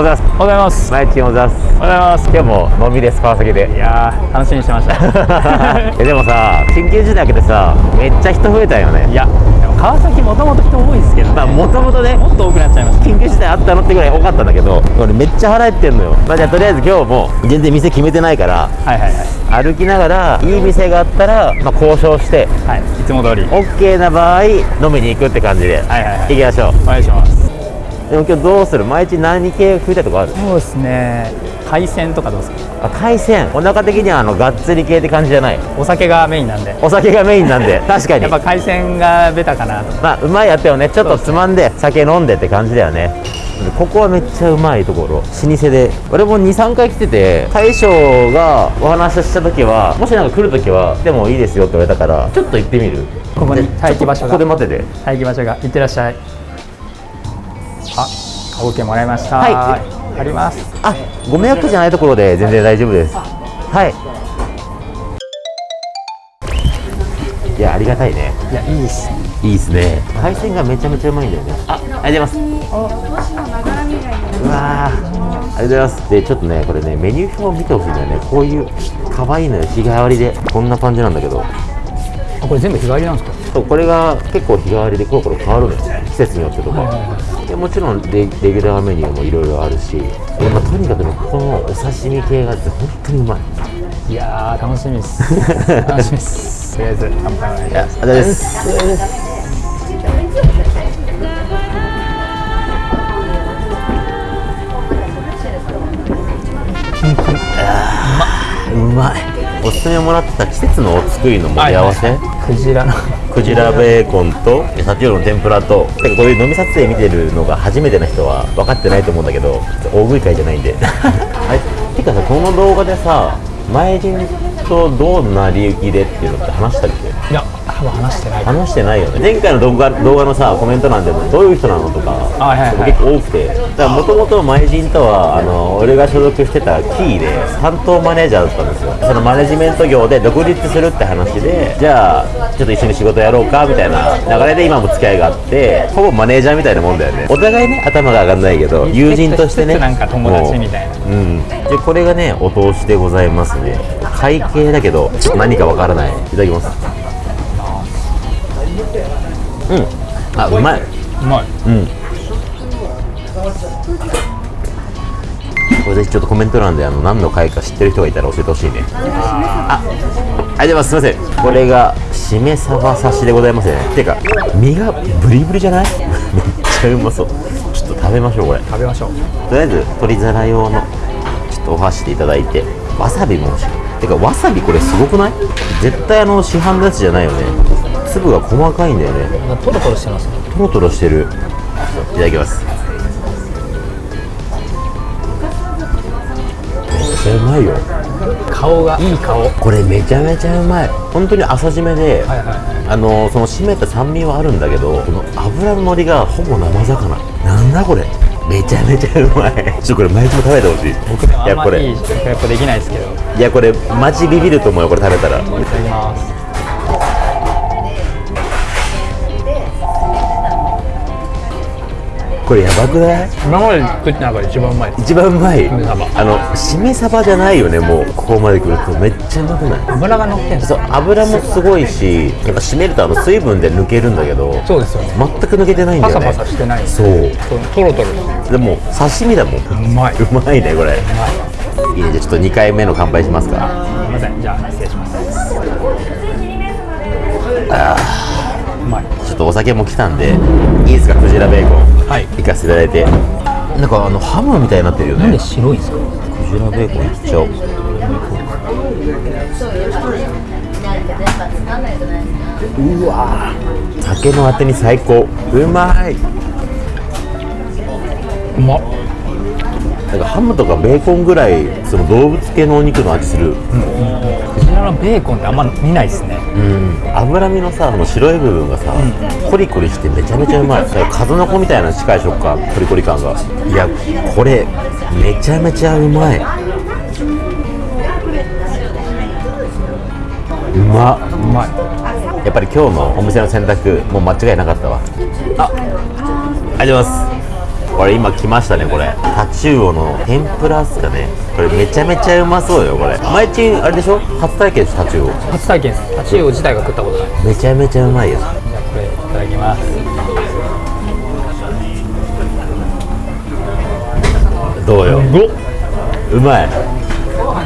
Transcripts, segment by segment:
おはようございます。毎日おはようござす。おはようございます。今日も飲みです川崎で。いやー楽しみにしてました。えでもさ緊急事態明けてさめっちゃ人増えたよね。いやでも川崎もともと人多いですけどね。まあもともとねもっと多くなっちゃいました緊急事態あったのってぐらい多かったんだけど俺めっちゃ腹減ってんのよ。まあじゃあとりあえず今日も全然店決めてないからはいはいはい。歩きながらいい店があったら、まあ、交渉してはいいつも通り。OK な場合飲みに行くって感じで、はいはいはい。行きましょう。お願いしますでも今日どうする？毎日何系食いたいとこある？そうですね。海鮮とかどうですかあ海鮮。お腹的にはあのがっつり系って感じじゃない？お酒がメインなんで。お酒がメインなんで。確かに。やっぱ海鮮がベタかなとまあうまいやったよね。ちょっとつまんで酒飲んでって感じだよね。ここはめっちゃうまいところ。老舗で。俺も23回来てて大将がお話しした時はもしなんか来る時は来てもいいですよって言われたからちょっと行ってみる。ここに待機場所が。ここで待ってて。待機場所が。いってらっしゃいあ OK もらいました。はい。あります。あご迷惑じゃないところで全然大丈夫です。はい。いやありがたいね。いやいいっす。ねいいですね。海鮮がめちゃめちゃうまいんだよね。あありがとうございます。うわー。ありがとうございます。でちょっとねこれねメニュー表を見てほしいんだよねこういう可愛いのよ。日替わりで。こんな感じなんだけど。あこれ全部日帰りなんですか？そうこれが結構日替わりでコロコロ変わるのよ。季節によってとか、でもちろんレレギュラーメニューもいろいろあるし、でまあ、とにかくねこのお刺身系が本当にうまい。いやー楽しみっす。楽しみっ す。とりあえず乾杯。お願いしますいやありがとうございます。うまい。おすすめもらってた季節のお作りの盛り合わせ、クジラのクジラベーコンと先ほどの天ぷらとてかこういう飲み撮影見てるのが初めての人は分かってないと思うんだけど大食い会じゃないんで。あれてかさこの動画でさ前人とどんな利益でっていうのって話したっけ？いや多分話してない。話してないよね。前回の動画動画のさコメント欄でもどういう人なのとかあはいはいはい。結構多くて。だからもともと前人とはあの俺が所属してたキーで担当マネージャーだったんですよ。そのマネジメント業で独立するって話でじゃあちょっと一緒に仕事やろうかみたいな流れで今も付き合いがあってほぼマネージャーみたいなもんだよね。お互いね頭が上がんないけど友人としてねなんか友達みたいな。うん。でこれがねお通しでございますね。会計だけど何かわからない。いただきますうん。あうまい。うまい。うん。これぜひちょっとコメント欄であの何の回か知ってる人がいたら教えてほしいね。あありがとうございます。すいません。これがしめ鯖刺しでございますね。てか身がブリブリじゃない？めっちゃうまそう。ちょっと食べましょうこれ。食べましょう。とりあえず鶏皿用のちょっとお箸でいただいてわさびも欲しいてかわさびこれすごくない？絶対あの市販のやつじゃないよね。粒が細かいんだよね。トロトロしてますね。トロトロしてる。いただきます。めっちゃうまいよ。顔がいい顔。はいこれめちゃめちゃうまい。本当に浅締めで、はいはあのその締めた酸味はあるんだけどこの油の乗りがほぼ生魚。なんだこれめちゃめちゃうまい。ちょっとこれ毎日も食べてほしい。い僕でもあんまいやこれ。いい食レポできないですけど。いいやこれマジビビると思うよこれ食べたら。ただきますこれやばくない？今まで食った中で一番うまい。一番うまい？あのしめ鯖じゃないよねもうここまで来るとめっちゃうまくない？油が乗ってんそう油もすごいしやっぱ締めるとあの水分で抜けるんだけどそうですよね。全く抜けてないんだよね。パサパサしてない。そう。トロトロでも刺身だもん。るうまい。うまいねこれ。い。いねじゃあちょっと2回目の乾杯しますか。すみません。じゃあ失礼します。うまい。ちょっとお酒も来たんでいいですかクジラベーコン。はい行かせていただいて。なんかあのハムみたいになってるよね。白いんですか？クジラベーコンいっちゃおう。うわ。ー酒のあてに最高。うまい。うまっ。なんかハムとかベーコンぐらいその動物系のお肉の味する。クジラのベーコンってあんま見ないですね。うん。脂身のさあの白い部分がさ、コリコリしてめちゃめちゃうまい。数の子みたいな近い食感コリコリ感が。いやこれめちゃめちゃうまい。うま。っうまい。やっぱり今日のお店の選択もう間違いなかったわ。あ。ありがとうございますこれ今来ましたねこれ。タチウオの天ぷらっすかね。これめちゃめちゃうまそうよこれ。毎日あれでしょ？初体験ですタチウオ。初体験です。タチウオ自体が食ったことない。めちゃめちゃうまいよ。じゃあこれいただきます。どうよ？うまい？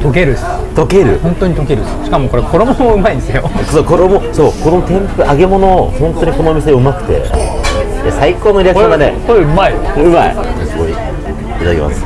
溶ける溶ける？本当に溶けるしかもこれ衣もうまいんですよ。そう衣そうこの天ぷ揚げ物本当にこのお店うまくていや最高のリアクションだねこれうまいうまい。すごい。いただきます。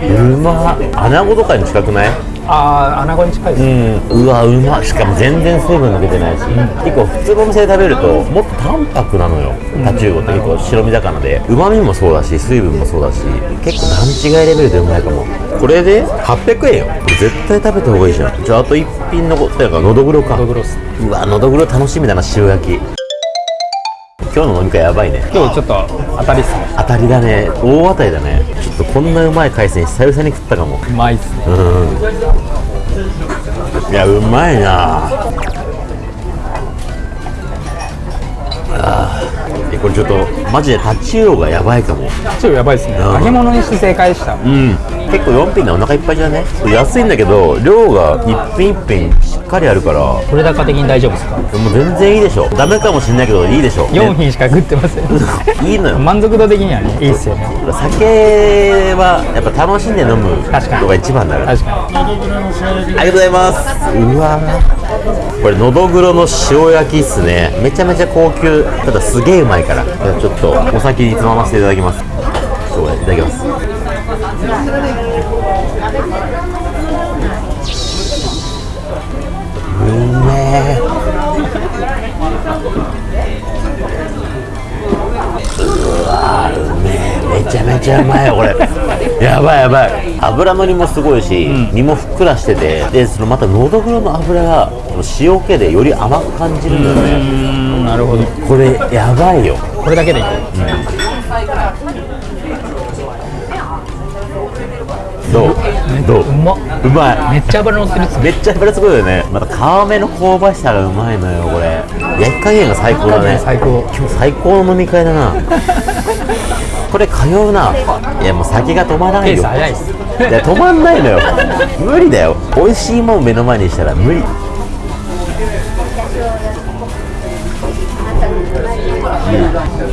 うま穴子とかに近くない？ああ穴子に近いです、うん。うわうましかも全然水分抜けてないし、結構普通のお店で食べるともっと淡白なのよ。タチウオって結構白身魚で。うまみもそうだし水分もそうだし結構段違いレベルでうまいかもこれで800円よ。絶対食べた方がいいじゃん。じゃああと一品残ってるからのどぐろか。ドグロスうわのどぐろ楽しみだな塩焼き。今日の飲み会やばいね。今日ちょっと当たりっすね。当たりだね。大当たりだね。ちょっとこんなうまい海鮮久々に食ったかも。うまいっすね。いやうまいな。あこれちょっとマジでタチウオがやばいかも。ちょっとやばいっすね。うん。揚げ物にして正解でしたうん結構4品でお腹いっぱいじゃね安いんだけど量が一品一品しっかりあるから。取れ高的に大丈夫ですか？もう全然いいでしょ。ダメかもしんないけどいいでしょ、4品しか食ってません。いいのよ。満足度的にはねいいっすよね。酒はやっぱ楽しんで飲むのが一番だから。確かありがとうございます。うわ。これのどぐろの塩焼きっすね。めちゃめちゃ高級。ただすげえうまいから。じゃあちょっとお先につまませていただきます。そういただきますうわうめえ。めちゃめちゃうまいよこれ。やばいやばい。油のりもすごいし、身もふっくらしててでそのまたのどぐろの油が塩気でより甘く感じるんだよね、になるほど。これやばいよ。これだけでいいうまい。めっちゃ油乗ってるっめっちゃ油すごいよね。また皮目の香ばしさがうまいのよこれ。焼き加減が最高だね。最高今日最高。の飲み会だな。これ通うな。いやもう酒が止まらないよ。早いっす。いや止まんないのよ。無理だよ。美味しいもん目の前にしたら無理。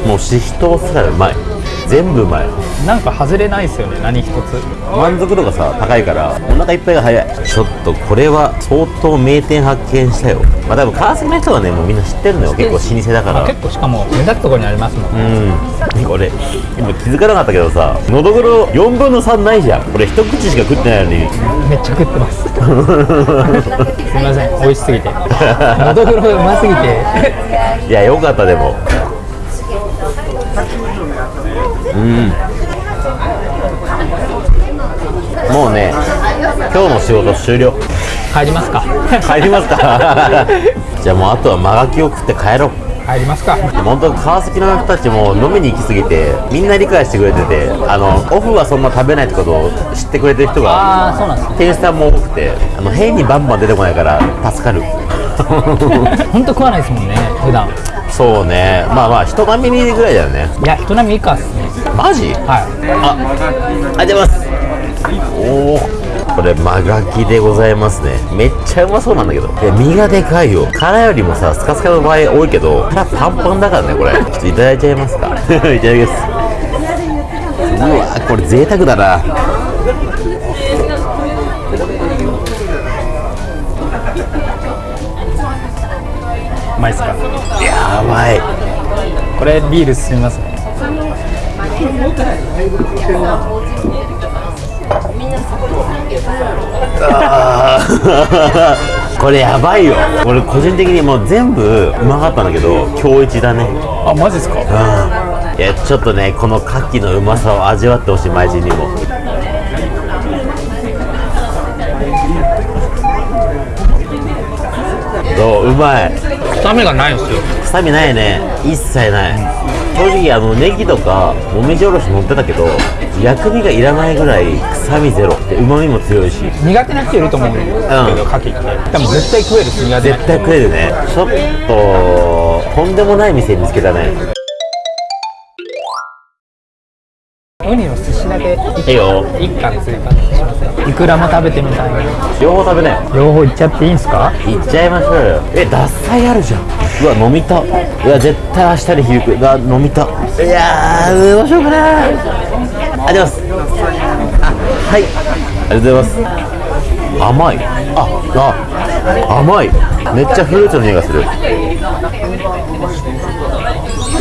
もうししとうすらうまい全部うまい。なんか外れないっすよね何一つ。満足度がさ高いからお腹いっぱいが早い。ちょっとこれは相当名店発見したよ。まあ多分川崎の人はねもうみんな知ってるのよ。結構老舗だから。結構しかも目立つところにありますもんうん。これ今気づかなかったけどさのどぐろ4分の3ないじゃん。これ一口しか食ってないのに。めっちゃ食ってます。すみません美味しすぎて。のどぐろうますぎて。いやよかったでもうん。もうね今日の仕事終了。帰りますか。帰りますか。じゃあもうあとは間がきを食って帰ろう。帰りますか。本当川崎の人たちも飲みに行きすぎてみんな理解してくれててあのオフはそんな食べないってことを知ってくれてる人が店員さんも多くてあの変にバンバン出てこないから助かる。本当食わないですもんね普段。そうね。まあまあ人並みぐらいだよね。いや人並み以下っすねマジ？はいあ、ありがとうございます。おお、これ間がきでございますね。めっちゃうまそうなんだけど。いや身がでかいよ。殻よりもさ、スカスカの場合多いけど、殻パンパンだからね、これ。ちょっといただいちゃいますか。いただきます。うわ、これ贅沢だな。うまいっすか？やばい。これビール進みますね これやばいよ。俺個人的にもう全部うまかったんだけど、今日一だね。あマジっすか？うん。いやちょっとねこの牡蠣のうまさを味わってほしい前人にも。どう？うまい。臭みがないんですよ。臭みないね。一切ない正直あのネギとかもみじおろし乗ってたけど薬味がいらないぐらい臭みゼロで旨味も強いし。苦手な人いると思うん。だけど、牡蠣って。でも絶対食えるし苦手絶対食えるね。ちょっととんでもない店見つけたねウニの寿司だけいいよ。一貫追加しません。いくらも食べてみたい。な両方食べなよ両方いっちゃっていいんすか？いっちゃいましょうよ。え脱菜あるじゃん。うわ飲みた。うわ絶対明日に昼食う。うわ飲みた。いやーどうしようかな。ありがとうございます。あはい。ありがとうございます。甘い。ああ甘い。めっちゃフルーツの匂いがする。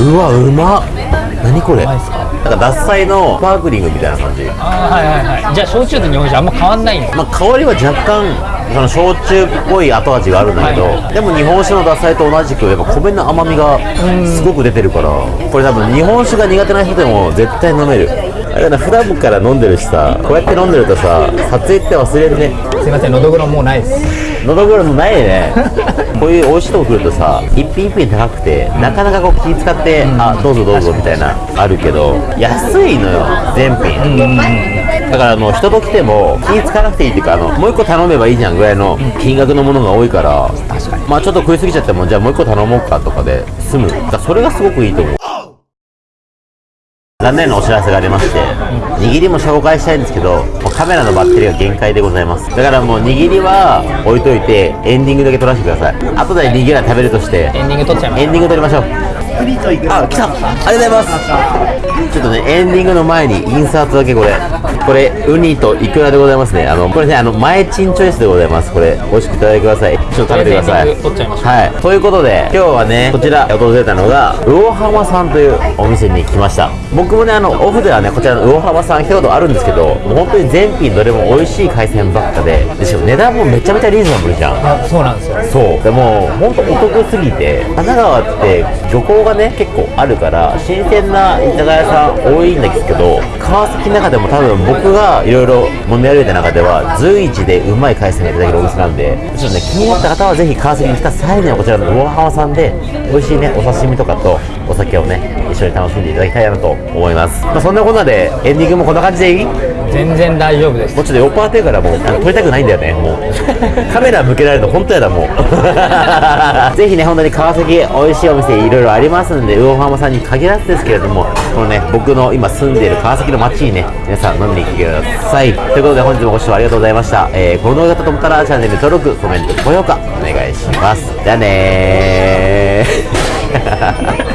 うわうまっ。何これ？まいっすか？なんか脱菜のスパークリングみたいな感じ。ああはいはいはい。じゃあ焼酎と日本酒あんま変わんないんだまあ、香りは若干その焼酎っぽい後味があるんだけど、はいでも日本酒の獺祭と同じくやっぱ米の甘みがすごく出てるからこれ多分日本酒が苦手な人でも絶対飲める。だな普段から飲んでるしさこうやって飲んでるとさ撮影って忘れるねすいませんのどぐろもうないです。のどぐろのないね。こういう美味しいとこ来るとさ一品一品高くてなかなかこう気使って、あどうぞどうぞみたいなあるけど安いのよ全品、だからあの人と来ても気使わなくていいっていうかあのもう一個頼めばいいじゃんぐらいの金額のものが多いから。確かに。まあちょっと食いすぎちゃってもじゃあもう一個頼もうかとかで済む。だそれがすごくいいと思う残念なお知らせがありまして、握りも紹介したいんですけど、もうカメラのバッテリーが限界でございます。だからもう握りは置いといて、エンディングだけ撮らせてください。後で握りは食べるとして、エンディング撮っちゃいますエンディング撮りましょう。あ、来たありがとうございますちょっとね、エンディングの前にインサートだけこれ。これ、ウニとイクラでございますね。あの、これね、あの、前チンチョイスでございます。これ、美味しくいただいてください。ちょっと食べてください。はい。ということで、今日はね、こちら訪れたのが、魚浜さんというお店に来ました。僕もね、あの、オフではね、こちらの魚浜さん来たことあるんですけど、もう本当に全品どれも美味しい海鮮ばっかで、でしかも値段もめちゃめちゃリーズナブルじゃん。あそうなんですよそうでも本当お得すぎて神奈川って漁港がね結構あるから新鮮な居酒屋さん多いんですけど川崎の中でも多分僕がいろいろ飲み歩いた中では随一でうまい海鮮がいただけるお店なんでちょっとね気になった方はぜひ川崎に来た際にはこちらの魚浜さんで美味しいねお刺身とかとお酒をね一緒に楽しんでいただきたいなと思います、まあ、そんなこんなでエンディングもこんな感じでいい？全然大丈夫です。もうちょっと酔っ払ってるからもう撮りたくないんだよねもう。カメラ向けられると本当やだもう ぜひね本当に川崎美味しいお店いろいろありますんで魚浜さんに限らずですけれどもこのね僕の今住んでいる川崎の街にね皆さん飲みに来てください。ということで本日もご視聴ありがとうございました、えー、この動画が良かったと思ったらチャンネル登録コメント高評価お願いします。じゃあねー